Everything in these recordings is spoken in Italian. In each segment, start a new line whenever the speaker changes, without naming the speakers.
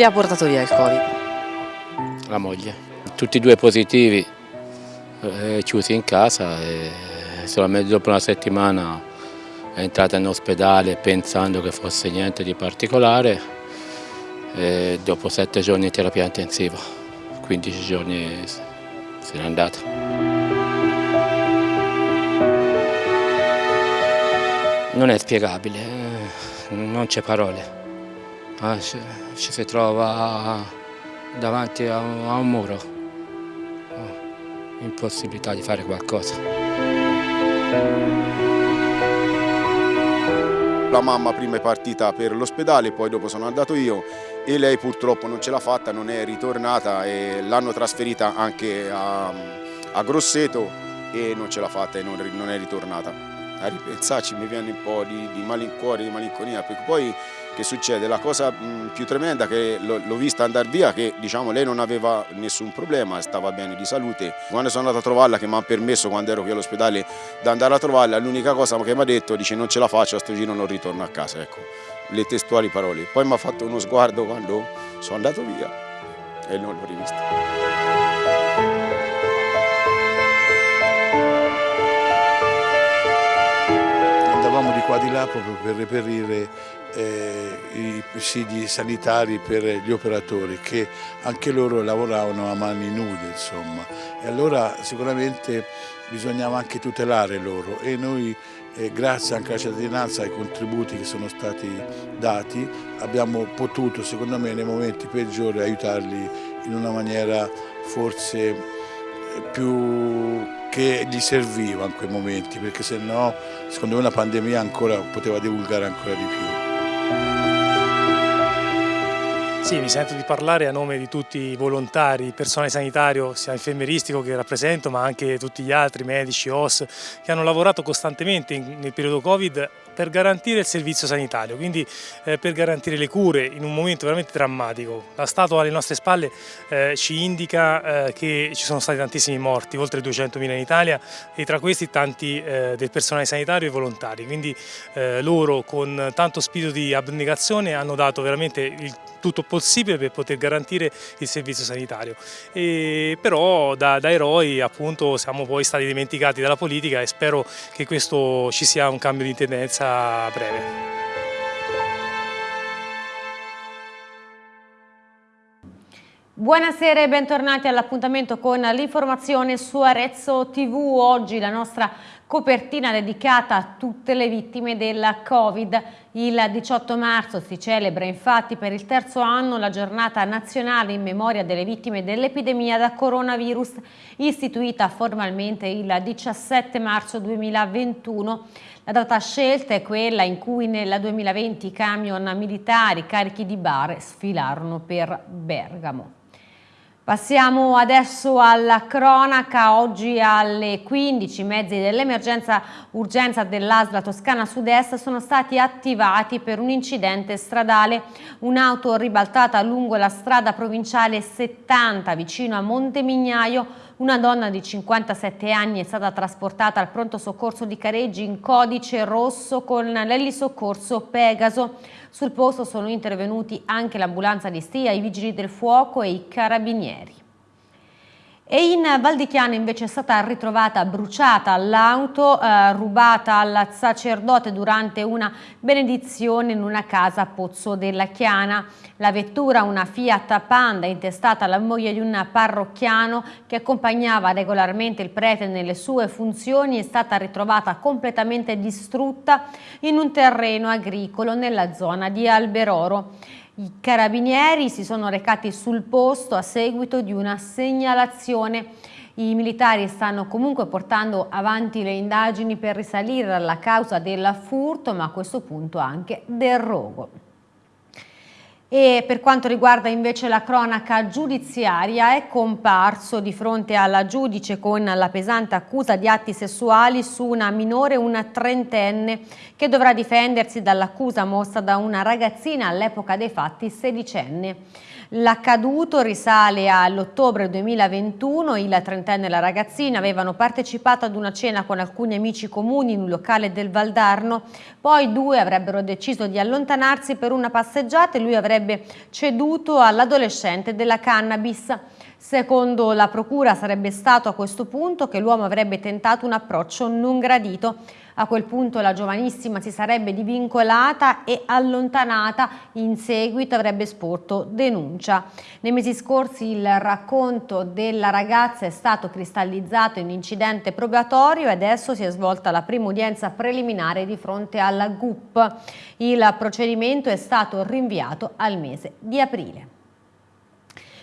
Le ha portato via il Covid?
La moglie. Tutti e due positivi, eh, chiusi in casa e solamente dopo una settimana è entrata in ospedale pensando che fosse niente di particolare e dopo sette giorni di terapia intensiva, 15 giorni se n'è andata. Non è spiegabile, eh, non c'è parole. Ci, si trova davanti a un, a un muro, oh, impossibilità di fare qualcosa.
La mamma prima è partita per l'ospedale, poi dopo sono andato io e lei purtroppo non ce l'ha fatta, non è ritornata e l'hanno trasferita anche a, a, Grosseto e non ce l'ha fatta e non, non, è ritornata. A ripensarci mi viene un po' di, di malincuore, di malinconia, perché poi che succede? La cosa più tremenda che l'ho vista andare via, che diciamo lei non aveva nessun problema, stava bene di salute. Quando sono andato a trovarla, che mi hanno permesso quando ero qui all'ospedale di andare a trovarla, l'unica cosa che mi ha detto, dice non ce la faccio, a sto giro non ritorno a casa, ecco, le testuali parole. Poi mi ha fatto uno sguardo quando sono andato via e non l'ho rivista.
andavamo di qua di là proprio per reperire eh, i presidi sanitari per gli operatori che anche loro lavoravano a mani nude insomma e allora sicuramente bisognava anche tutelare loro e noi eh, grazie anche alla cittadinanza ai contributi che sono stati dati abbiamo potuto secondo me nei momenti peggiori aiutarli in una maniera forse più che gli serviva in quei momenti perché se no secondo me la pandemia ancora poteva divulgare ancora di più.
Sì, mi sento di parlare a nome di tutti i volontari, personale sanitario sia infermeristico che rappresento ma anche tutti gli altri medici, OS che hanno lavorato costantemente nel periodo Covid per garantire il servizio sanitario, quindi eh, per garantire le cure in un momento veramente drammatico. La statua alle nostre spalle eh, ci indica eh, che ci sono stati tantissimi morti, oltre 200.000 in Italia e tra questi tanti eh, del personale sanitario e volontari, quindi eh, loro con tanto spirito di abnegazione hanno dato veramente il tutto possibile per poter garantire il servizio sanitario. E però da, da, eroi appunto siamo poi stati dimenticati dalla politica e spero che questo ci sia un cambio di tendenza breve.
Buonasera e bentornati all'appuntamento con l'informazione su Arezzo TV. Oggi la nostra copertina dedicata a tutte le vittime del Covid. Il 18 marzo si celebra infatti per il terzo anno la giornata nazionale in memoria delle vittime dell'epidemia da coronavirus, istituita formalmente il 17 marzo 2021. La data scelta è quella in cui nel 2020 i camion militari carichi di bare sfilarono per Bergamo. Passiamo adesso alla cronaca, oggi alle 15 i mezzi dell'emergenza urgenza dell'ASLA Toscana Sud-Est sono stati attivati per un incidente stradale. Un'auto ribaltata lungo la strada provinciale 70 vicino a Montemignaio, una donna di 57 anni è stata trasportata al pronto soccorso di Careggi in codice rosso con l'elisoccorso Pegaso. Sul posto sono intervenuti anche l'ambulanza di Stia, i vigili del fuoco e i carabinieri. E in Val di Chiana invece è stata ritrovata bruciata l'auto eh, rubata al sacerdote durante una benedizione in una casa a Pozzo della Chiana. La vettura, una Fiat Panda intestata alla moglie di un parrocchiano che accompagnava regolarmente il prete nelle sue funzioni, è stata ritrovata completamente distrutta in un terreno agricolo nella zona di Alberoro. I carabinieri si sono recati sul posto a seguito di una segnalazione. I militari stanno comunque portando avanti le indagini per risalire alla causa del furto, ma a questo punto anche del rogo. E per quanto riguarda invece la cronaca giudiziaria è comparso di fronte alla giudice con la pesante accusa di atti sessuali su una minore, una trentenne, che dovrà difendersi dall'accusa mossa da una ragazzina all'epoca dei fatti sedicenne. L'accaduto risale all'ottobre 2021, il trentenne e la ragazzina avevano partecipato ad una cena con alcuni amici comuni in un locale del Valdarno, poi due avrebbero deciso di allontanarsi per una passeggiata e lui avrebbe ceduto all'adolescente della cannabis. Secondo la procura sarebbe stato a questo punto che l'uomo avrebbe tentato un approccio non gradito. A quel punto la giovanissima si sarebbe divincolata e allontanata, in seguito avrebbe sporto denuncia. Nei mesi scorsi il racconto della ragazza è stato cristallizzato in incidente probatorio e adesso si è svolta la prima udienza preliminare di fronte alla GUP. Il procedimento è stato rinviato al mese di aprile.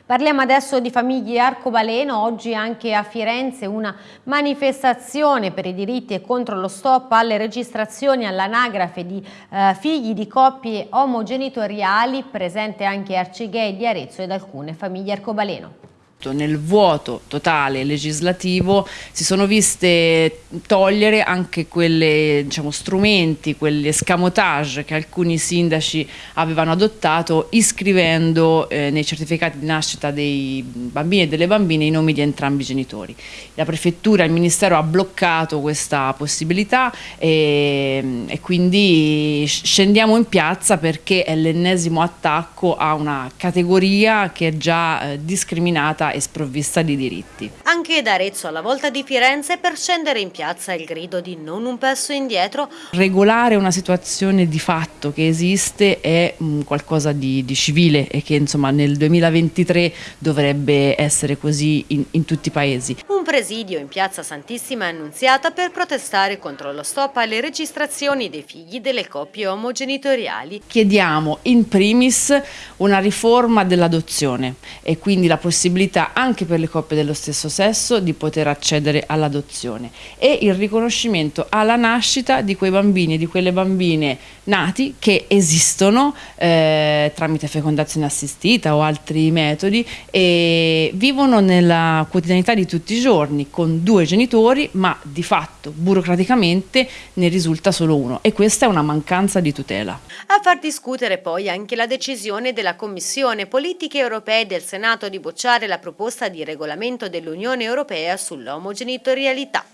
Parliamo adesso di famiglie arcobaleno, oggi anche a Firenze una manifestazione per i diritti e contro lo stop alle registrazioni all'anagrafe di eh, figli di coppie omogenitoriali, presente anche Arcigay di Arezzo ed alcune famiglie arcobaleno
nel vuoto totale legislativo si sono viste togliere anche quelle diciamo, strumenti, quegli escamotage che alcuni sindaci avevano adottato iscrivendo eh, nei certificati di nascita dei bambini e delle bambine i nomi di entrambi i genitori. La prefettura e il ministero ha bloccato questa possibilità e, e quindi scendiamo in piazza perché è l'ennesimo attacco a una categoria che è già eh, discriminata e sprovvista di diritti.
Anche da Arezzo alla volta di Firenze per scendere in piazza il grido di non un passo indietro.
Regolare una situazione di fatto che esiste è mm, qualcosa di, di civile e che insomma nel 2023 dovrebbe essere così in, in tutti i paesi.
Presidio in piazza Santissima Annunziata per protestare contro lo stop alle registrazioni dei figli delle coppie omogenitoriali.
Chiediamo in primis una riforma dell'adozione e quindi la possibilità anche per le coppie dello stesso sesso di poter accedere all'adozione e il riconoscimento alla nascita di quei bambini e di quelle bambine nati che esistono eh, tramite fecondazione assistita o altri metodi e vivono nella quotidianità di tutti i giorni con due genitori ma di fatto burocraticamente ne risulta solo uno e questa è una mancanza di tutela.
A far discutere poi anche la decisione della Commissione Politiche Europee del Senato di bocciare la proposta di regolamento dell'Unione Europea sull'omogenitorialità.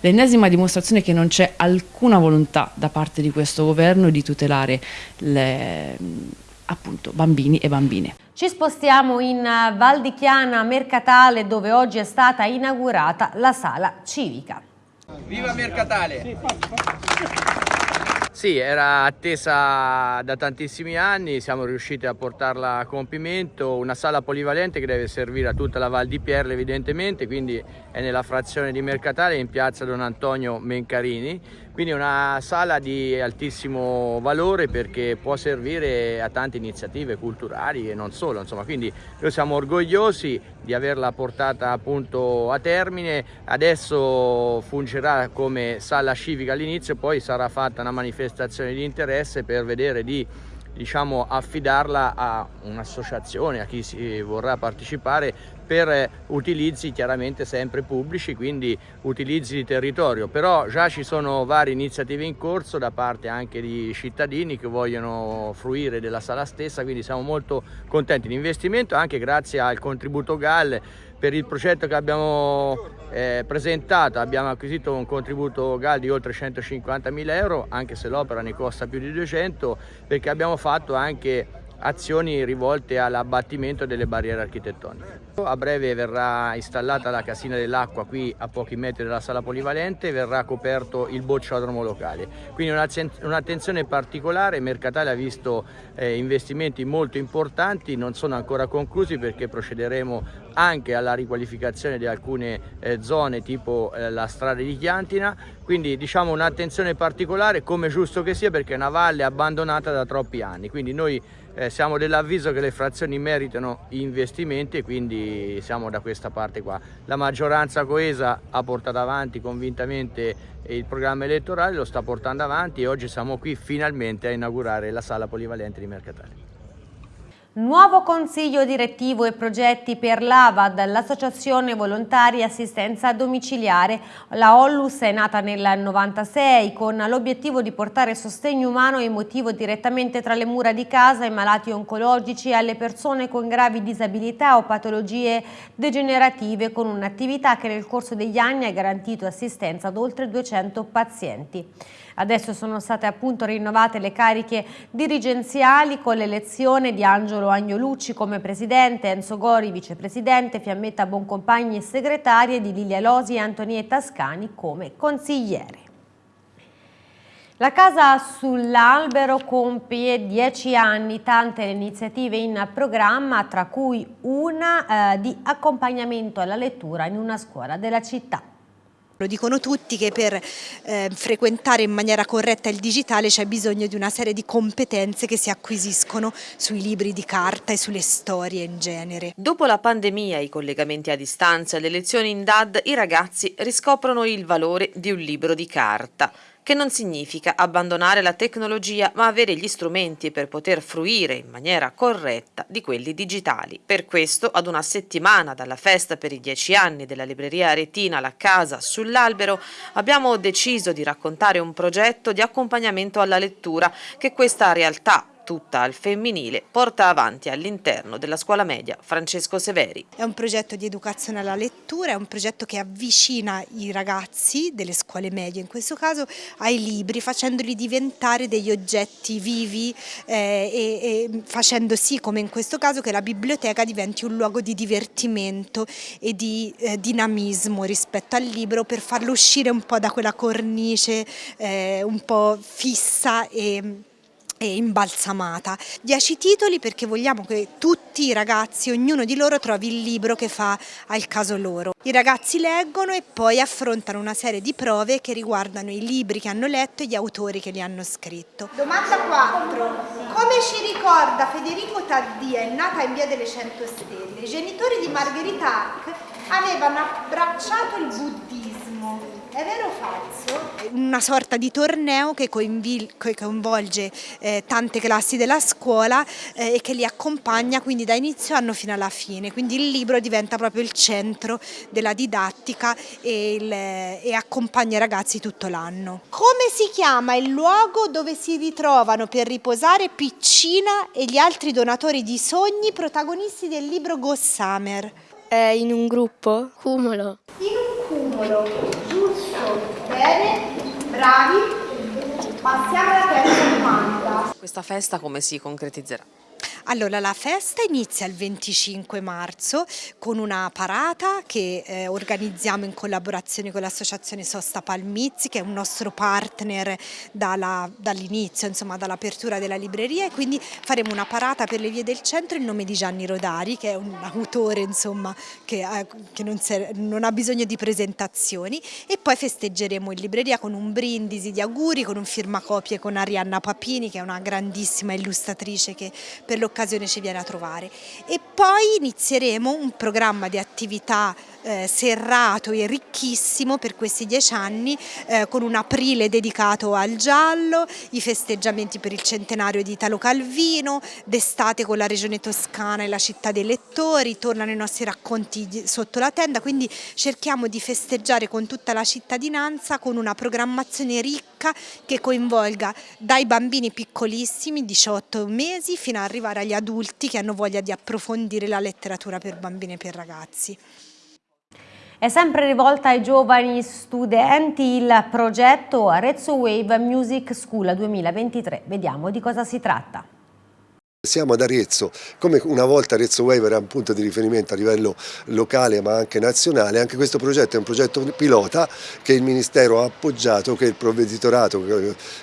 L'ennesima dimostrazione che non c'è alcuna volontà da parte di questo governo di tutelare le, appunto, bambini e bambine.
Ci spostiamo in Val di Chiana Mercatale dove oggi è stata inaugurata la sala civica.
Viva Mercatale! Sì, era attesa da tantissimi anni, siamo riusciti a portarla a compimento, una sala polivalente che deve servire a tutta la Val di Pierle evidentemente, quindi è nella frazione di Mercatale in piazza Don Antonio Mencarini, quindi una sala di altissimo valore perché può servire a tante iniziative culturali e non solo, insomma, quindi noi siamo orgogliosi di averla portata appunto a termine, adesso fungerà come sala civica all'inizio, poi sarà fatta una manifestazione di interesse per vedere di diciamo, affidarla a un'associazione, a chi si vorrà partecipare per utilizzi chiaramente sempre pubblici, quindi utilizzi di territorio, però già ci sono varie iniziative in corso da parte anche di cittadini che vogliono fruire della sala stessa, quindi siamo molto contenti. Di investimento anche grazie al contributo GAL per il progetto che abbiamo eh, presentato abbiamo acquisito un contributo GAL di oltre 150 mila euro anche se l'opera ne costa più di 200 perché abbiamo fatto anche azioni rivolte all'abbattimento delle barriere architettoniche. A breve verrà installata la casina dell'acqua qui a pochi metri dalla sala polivalente e verrà coperto il bocciodromo locale. Quindi un'attenzione particolare, Mercatale ha visto eh, investimenti molto importanti, non sono ancora conclusi perché procederemo anche alla riqualificazione di alcune eh, zone tipo eh, la strada di Chiantina, quindi diciamo un'attenzione particolare come giusto che sia perché è una valle abbandonata da troppi anni, quindi noi eh, siamo dell'avviso che le frazioni meritano investimenti e quindi siamo da questa parte qua. La maggioranza coesa ha portato avanti convintamente il programma elettorale, lo sta portando avanti e oggi siamo qui finalmente a inaugurare la sala polivalente di Mercatale.
Nuovo consiglio direttivo e progetti per l'AVAD, l'Associazione Volontaria Assistenza Domiciliare. La Ollus è nata nel 96 con l'obiettivo di portare sostegno umano e emotivo direttamente tra le mura di casa ai malati oncologici e alle persone con gravi disabilità o patologie degenerative con un'attività che nel corso degli anni ha garantito assistenza ad oltre 200 pazienti. Adesso sono state appunto rinnovate le cariche dirigenziali con l'elezione di Angelo Agnolucci come presidente, Enzo Gori vicepresidente, Fiammetta Boncompagni segretaria e di Lilia Losi e Antonietta Scani come consigliere. La Casa sull'Albero compie dieci anni, tante le iniziative in programma, tra cui una eh, di accompagnamento alla lettura in una scuola della città.
Lo dicono tutti che per eh, frequentare in maniera corretta il digitale c'è bisogno di una serie di competenze che si acquisiscono sui libri di carta e sulle storie in genere.
Dopo la pandemia, i collegamenti a distanza le lezioni in DAD, i ragazzi riscoprono il valore di un libro di carta che non significa abbandonare la tecnologia ma avere gli strumenti per poter fruire in maniera corretta di quelli digitali. Per questo, ad una settimana dalla festa per i dieci anni della libreria Aretina La Casa sull'Albero, abbiamo deciso di raccontare un progetto di accompagnamento alla lettura che questa realtà tutta al femminile, porta avanti all'interno della scuola media Francesco Severi.
È un progetto di educazione alla lettura, è un progetto che avvicina i ragazzi delle scuole medie in questo caso ai libri, facendoli diventare degli oggetti vivi eh, e, e facendo sì, come in questo caso, che la biblioteca diventi un luogo di divertimento e di eh, dinamismo rispetto al libro per farlo uscire un po' da quella cornice eh, un po' fissa e e imbalsamata. Dieci titoli perché vogliamo che tutti i ragazzi, ognuno di loro trovi il libro che fa al caso loro. I ragazzi leggono e poi affrontano una serie di prove che riguardano i libri che hanno letto e gli autori che li hanno scritto.
Domanda 4. Come ci ricorda Federico Taddia, è nata in via delle Cento Stelle, i genitori di Margherita Hack avevano abbracciato il buddismo è vero o falso?
Una sorta di torneo che coinvolge eh, tante classi della scuola eh, e che li accompagna quindi da inizio anno fino alla fine, quindi il libro diventa proprio il centro della didattica e, il, e accompagna i ragazzi tutto l'anno.
Come si chiama il luogo dove si ritrovano per riposare Piccina e gli altri donatori di sogni protagonisti del libro Gossamer?
È in un gruppo? Cumulo.
In un cumulo Bene, bravi. Passiamo alla terza domanda.
Questa festa come si concretizzerà?
Allora, la festa inizia il 25 marzo con una parata che eh, organizziamo in collaborazione con l'associazione Sosta Palmizzi, che è un nostro partner dall'inizio, insomma dall'apertura della libreria. E quindi faremo una parata per le vie del centro in nome di Gianni Rodari, che è un autore insomma che, eh, che non, non ha bisogno di presentazioni. E poi festeggeremo in libreria con un brindisi di auguri, con un firmacopie con Arianna Papini, che è una grandissima illustratrice che per lo l'occasione ci viene a trovare. E poi inizieremo un programma di attività eh, serrato e ricchissimo per questi dieci anni eh, con un aprile dedicato al giallo, i festeggiamenti per il centenario di Italo Calvino, d'estate con la regione toscana e la città dei lettori, tornano i nostri racconti sotto la tenda, quindi cerchiamo di festeggiare con tutta la cittadinanza con una programmazione ricca che coinvolga dai bambini piccolissimi, 18 mesi, fino ad arrivare agli adulti che hanno voglia di approfondire la letteratura per bambini e per ragazzi.
È sempre rivolta ai giovani studenti il progetto Arezzo Wave Music School 2023. Vediamo di cosa si tratta.
Siamo ad Arezzo, come una volta Arezzo Wave era un punto di riferimento a livello locale ma anche nazionale, anche questo progetto è un progetto pilota che il Ministero ha appoggiato, che il provveditorato,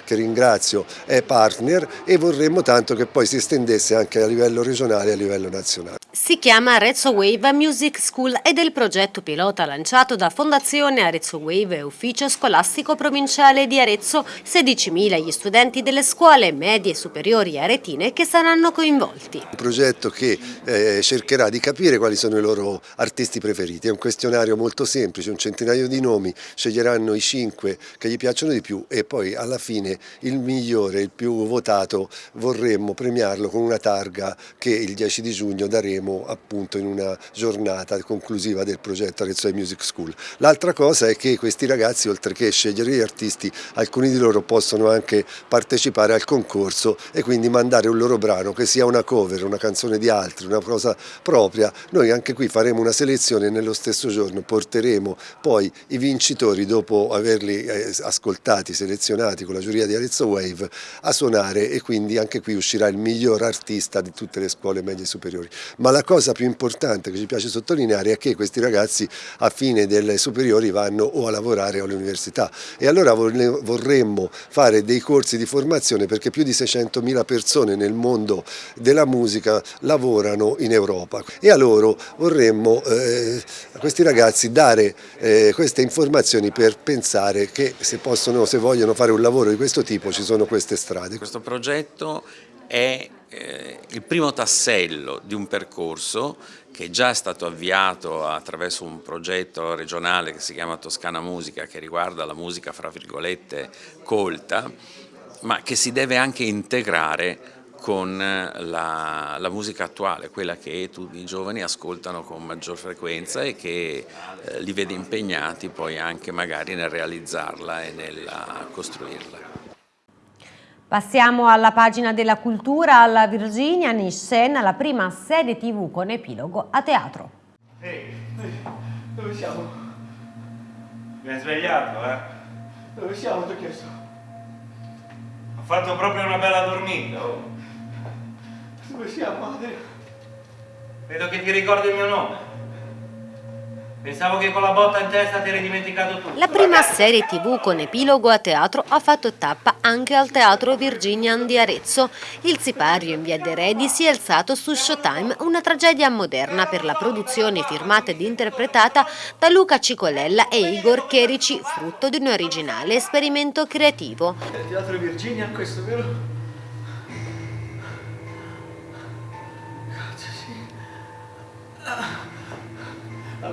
che ringrazio, è partner e vorremmo tanto che poi si estendesse anche a livello regionale e a livello nazionale.
Si chiama Arezzo Wave Music School ed è il progetto pilota lanciato da Fondazione Arezzo Wave e Ufficio Scolastico Provinciale di Arezzo, 16.000 gli studenti delle scuole medie e superiori aretine che saranno saranno coinvolti.
Un progetto che eh, cercherà di capire quali sono i loro artisti preferiti, è un questionario molto semplice, un centinaio di nomi, sceglieranno i cinque che gli piacciono di più e poi alla fine il migliore, il più votato vorremmo premiarlo con una targa che il 10 di giugno daremo appunto in una giornata conclusiva del progetto Arezzo Music School. L'altra cosa è che questi ragazzi oltre che scegliere gli artisti alcuni di loro possono anche partecipare al concorso e quindi mandare un loro brano che sia una cover, una canzone di altri, una cosa propria, noi anche qui faremo una selezione e nello stesso giorno porteremo poi i vincitori dopo averli eh, ascoltati, selezionati con la giuria di Arezzo Wave a suonare e quindi anche qui uscirà il miglior artista di tutte le scuole medie superiori. Ma la cosa più importante che ci piace sottolineare è che questi ragazzi a fine delle superiori vanno o a lavorare o all'università e allora vorremmo fare dei corsi di formazione perché più di 600.000 persone nel mondo della musica lavorano in Europa e a loro vorremmo eh, a questi ragazzi dare eh, queste informazioni per pensare che se possono, se vogliono fare un lavoro di questo tipo ci sono queste strade.
Questo progetto è eh, il primo tassello di un percorso che già è stato avviato attraverso un progetto regionale che si chiama Toscana Musica che riguarda la musica fra virgolette colta ma che si deve anche integrare con la, la, musica attuale, quella che tutti i giovani ascoltano con maggior frequenza e che eh, li vede impegnati poi anche magari nel realizzarla e nel costruirla.
Passiamo alla pagina della cultura, alla Virginia Nishen, la prima serie tv con epilogo a teatro.
Ehi, dove siamo? Mi hai svegliato, eh? Dove siamo? Ti ho chiesto. Ho fatto proprio una bella dormita, oh. Dove siamo, Adria? Vedo che ti ricordi il mio nome. Pensavo che con la botta in testa ti eri dimenticato tutto.
La prima serie tv con epilogo a teatro ha fatto tappa anche al Teatro Virginian di Arezzo. Il sipario in via De Redi si è alzato su Showtime, una tragedia moderna per la produzione firmata ed interpretata da Luca Cicolella e Igor Cherici, frutto di un originale esperimento creativo.
Il Teatro Virginian questo, vero?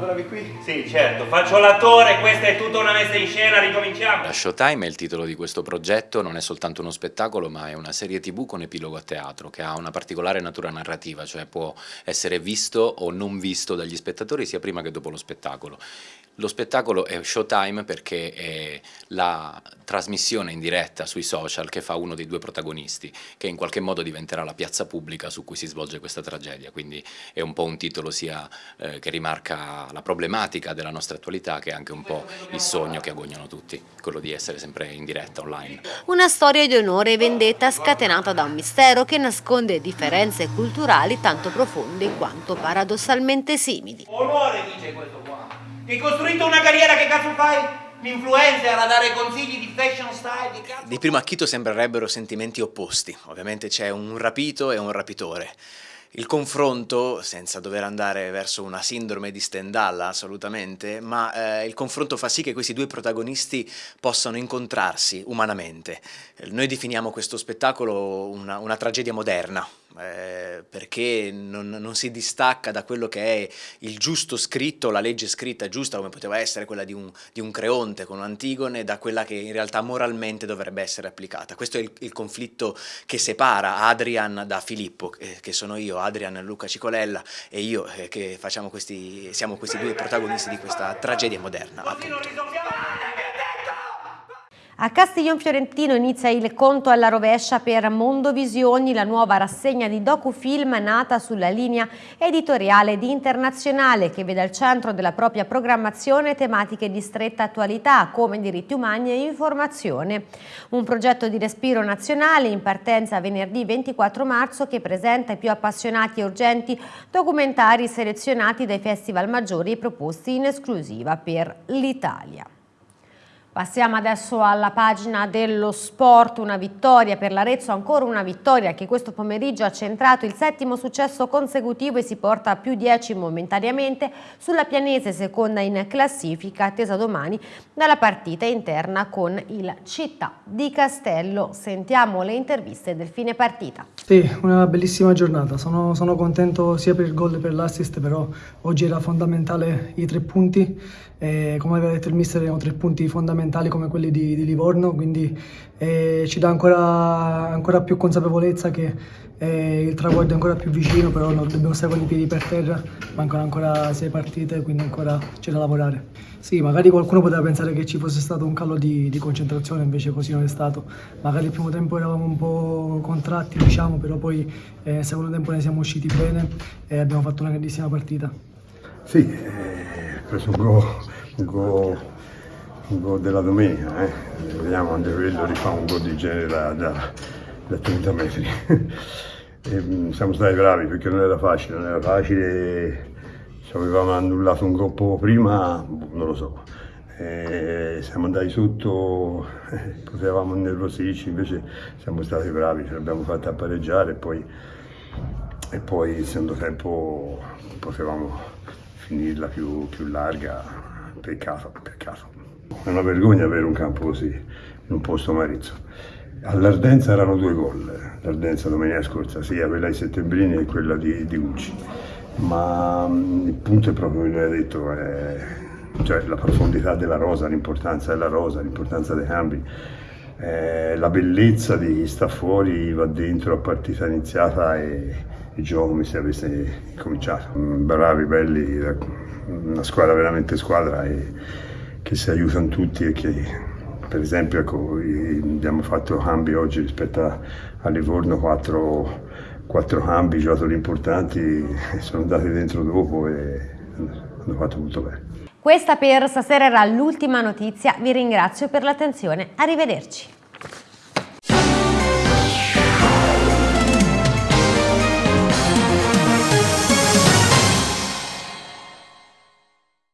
Lavoravi qui? Sì, certo. Faccio l'attore, questa è tutta una messa in scena, ricominciamo.
La Showtime è il titolo di questo progetto, non è soltanto uno spettacolo, ma è una serie tv con epilogo a teatro, che ha una particolare natura narrativa, cioè può essere visto o non visto dagli spettatori sia prima che dopo lo spettacolo. Lo spettacolo è Showtime perché è la trasmissione in diretta sui social che fa uno dei due protagonisti, che in qualche modo diventerà la piazza pubblica su cui si svolge questa tragedia, quindi è un po' un titolo sia eh, che rimarca la problematica della nostra attualità che anche un po' il sogno che agognano tutti, quello di essere sempre in diretta online.
Una storia di onore e vendetta scatenata da un mistero che nasconde differenze culturali tanto profonde quanto paradossalmente simili.
Onore dice questo qua. Ti hai costruito una carriera, che cazzo fai? L'influencer a dare consigli di fashion style, di cazzo?
Di primo acchito sembrerebbero sentimenti opposti. Ovviamente c'è un rapito e un rapitore. Il confronto, senza dover andare verso una sindrome di Stendhal assolutamente, ma eh, il confronto fa sì che questi due protagonisti possano incontrarsi umanamente. Noi definiamo questo spettacolo una, una tragedia moderna, eh, perché non, non, si distacca da quello che è il giusto scritto, la legge scritta giusta come poteva essere quella di un, di un Creonte con Antigone, da quella che in realtà moralmente dovrebbe essere applicata. Questo è il, il conflitto che separa Adrian da Filippo, eh, che sono io, Adrian Luca Cicolella e io eh, che questi, siamo questi due protagonisti di questa tragedia moderna. Appunto.
A Castiglion Fiorentino inizia il conto alla rovescia per Mondovisioni, la nuova rassegna di docufilm nata sulla linea editoriale di Internazionale che vede al centro della propria programmazione tematiche di stretta attualità come diritti umani e informazione. Un progetto di respiro nazionale in partenza venerdì 24 marzo che presenta i più appassionati e urgenti documentari selezionati dai festival maggiori e proposti in esclusiva per l'Italia. Passiamo adesso alla pagina dello sport, una vittoria per l'Arezzo, ancora una vittoria che questo pomeriggio ha centrato il settimo successo consecutivo e si porta a più 10 momentaneamente sulla pianese seconda in classifica attesa domani dalla partita interna con il Città di Castello. Sentiamo le interviste del fine partita.
Sì, una bellissima giornata, sono, sono contento sia per il gol che per l'assist, però oggi era fondamentale i tre punti eh, come aveva detto il mister erano tre punti fondamentali come quelli di, di Livorno, quindi eh, ci dà ancora, ancora, più consapevolezza che eh, il traguardo è ancora più vicino, però no, dobbiamo stare con i piedi per terra, mancano ancora sei partite, quindi ancora c'è da lavorare. Sì, magari qualcuno poteva pensare che ci fosse stato un calo di, di concentrazione, invece così non è stato. Magari il primo tempo eravamo un po' contratti, diciamo, però poi eh, nel secondo tempo ne siamo usciti bene e abbiamo fatto una grandissima partita.
Sì, eh, preso un gol, un gol, un gol della domenica, eh. vediamo quando rifà un gol di genere da, da, da 30 metri. e, mm, siamo stati bravi perché non era facile, non era facile, se avevamo annullato un gol poco prima, non lo so. E siamo andati sotto, eh, potevamo nervosirci, invece siamo stati bravi, ce l'abbiamo fatta pareggiare e poi, e poi il secondo tempo potevamo finirla più, più larga, peccato, peccato. È una vergogna avere un campo così, in un posto Marizzo. All'Ardenza erano due gol, l'Ardenza domenica scorsa, sia quella di Settembrini e quella di, di Ucci. Ma mm, il punto è proprio come hai detto, è, cioè la profondità della rosa, l'importanza della rosa, l'importanza dei cambi. Eh, la bellezza di chi sta fuori va dentro a partita iniziata e, il gioco come se avesse cominciato. Bravi, belli, una squadra veramente squadra e che si aiutano tutti e che per esempio ecco, abbiamo fatto cambi oggi rispetto a, a Livorno, quattro, quattro cambi, giocatori importanti, sono andati dentro dopo e hanno fatto tutto bene.
Questa per stasera era l'ultima notizia, vi ringrazio per l'attenzione, arrivederci.